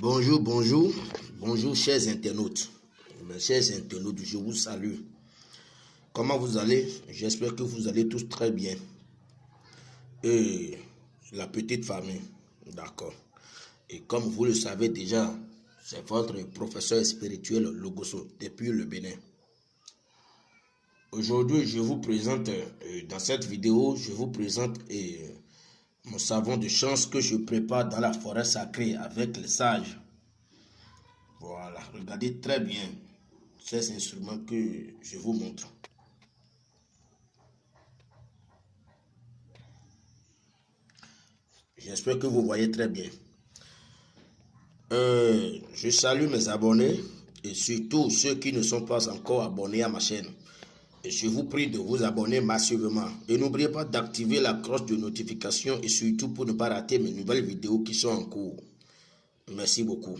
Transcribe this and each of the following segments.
Bonjour, bonjour, bonjour chers internautes. Mes chers internautes, je vous salue. Comment vous allez? J'espère que vous allez tous très bien. Et la petite famille, d'accord. Et comme vous le savez déjà, c'est votre professeur spirituel Logoso depuis le Bénin. Aujourd'hui, je vous présente, euh, dans cette vidéo, je vous présente euh, mon savon de chance que je prépare dans la forêt sacrée avec les sages. Voilà, regardez très bien ces instruments que je vous montre. J'espère que vous voyez très bien. Euh, je salue mes abonnés et surtout ceux qui ne sont pas encore abonnés à ma chaîne. Je vous prie de vous abonner massivement. Et n'oubliez pas d'activer la cloche de notification et surtout pour ne pas rater mes nouvelles vidéos qui sont en cours. Merci beaucoup.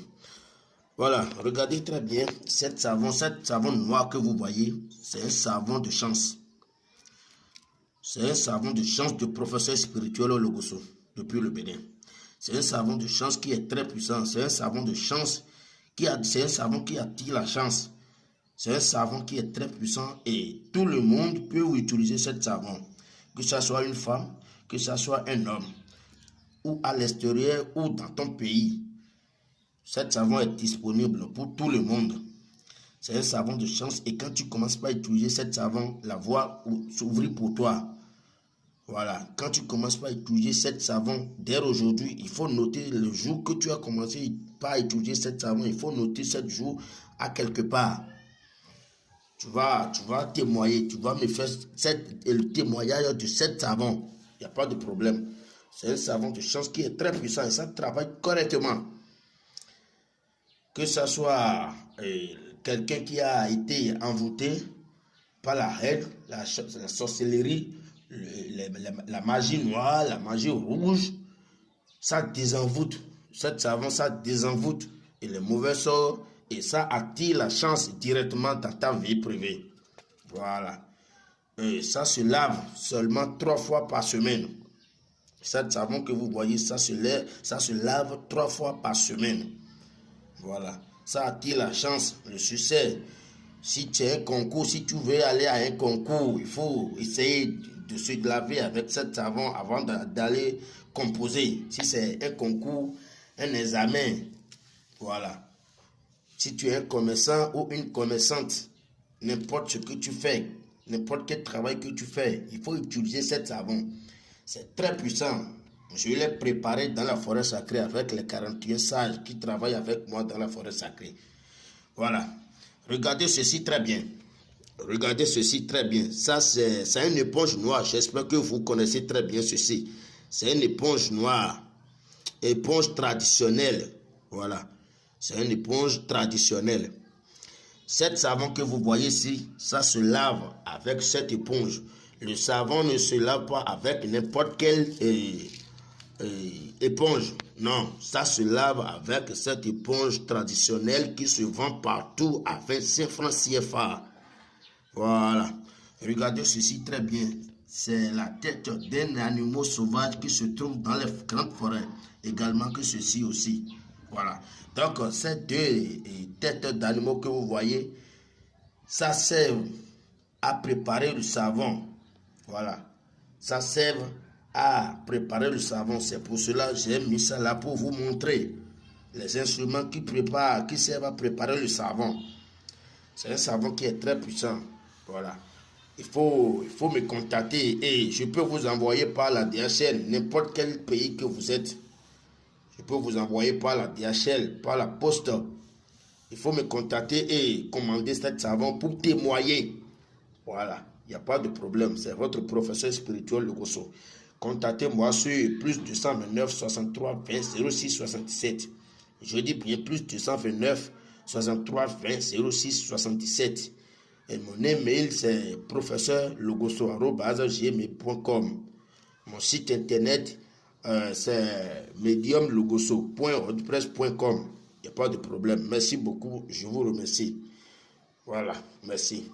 Voilà, regardez très bien cette savon, cette savon noir que vous voyez, c'est un savon de chance. C'est un savon de chance de professeur spirituel au Logoso, depuis le Bénin. C'est un savon de chance qui est très puissant. C'est un savon de chance qui c'est un savon qui attire la chance. C'est un savon qui est très puissant et tout le monde peut utiliser ce savon. Que ce soit une femme, que ce soit un homme, ou à l'extérieur ou dans ton pays. Cet savon est disponible pour tout le monde. C'est un savon de chance et quand tu commences pas à utiliser cet savon, la voie s'ouvre pour toi. Voilà, quand tu commences pas à utiliser cet savon, dès aujourd'hui, il faut noter le jour que tu as commencé pas à utiliser cet savon, il faut noter ce jour à quelque part tu vas, tu vas témoigner, tu vas me faire le témoignage de cet savon. Il n'y a pas de problème. C'est un savon de chance qui est très puissant et ça travaille correctement. Que ce soit euh, quelqu'un qui a été envoûté par la règle, la, sorcellerie, la, magie noire, la magie rouge, ça désenvoûte. Cet savon, ça désenvoûte. Et les mauvais sorts, et ça attire la chance directement dans ta vie privée. Voilà. Et ça se lave seulement trois fois par semaine. Cet savon que vous voyez, ça se, lave, ça se lave trois fois par semaine. Voilà. Ça attire la chance, le succès. Si tu as un concours, si tu veux aller à un concours, il faut essayer de se laver avec cet savon avant d'aller composer. Si c'est un concours, un examen, voilà. Si tu es un commerçant ou une commerçante, n'importe ce que tu fais, n'importe quel travail que tu fais, il faut utiliser cet savon. C'est très puissant. Je l'ai préparé dans la forêt sacrée avec les 41 sages qui travaillent avec moi dans la forêt sacrée. Voilà. Regardez ceci très bien. Regardez ceci très bien. Ça, c'est une éponge noire. J'espère que vous connaissez très bien ceci. C'est une éponge noire. Éponge traditionnelle. Voilà. C'est une éponge traditionnelle. Cette savon que vous voyez ici, ça se lave avec cette éponge. Le savon ne se lave pas avec n'importe quelle euh, euh, éponge. Non, ça se lave avec cette éponge traditionnelle qui se vend partout à 25 francs CFA. Voilà. Regardez ceci très bien. C'est la tête d'un animal sauvage qui se trouve dans les grandes forêts. Également que ceci aussi. Voilà. Donc, ces deux têtes d'animaux que vous voyez, ça sert à préparer le savon. Voilà. Ça sert à préparer le savon. C'est pour cela que j'ai mis ça là pour vous montrer les instruments qui préparent, qui servent à préparer le savon. C'est un savon qui est très puissant. Voilà. Il faut, il me contacter et je peux vous envoyer par la DHL, n'importe quel pays que vous êtes. Je peux vous envoyer par la DHL, par la poste. Il faut me contacter et commander cet savon pour témoigner. Voilà, il n'y a pas de problème. C'est votre professeur spirituel, le Gosso. Contactez-moi sur plus 229 63 20 06 67. Je dis bien plus 229 63 20 06 77. Et mon email, c'est professeur-logosso.com. Mon site internet, euh, c'est mediumlogoso.wordpress.com. Il n'y a pas de problème. Merci beaucoup. Je vous remercie. Voilà. Merci.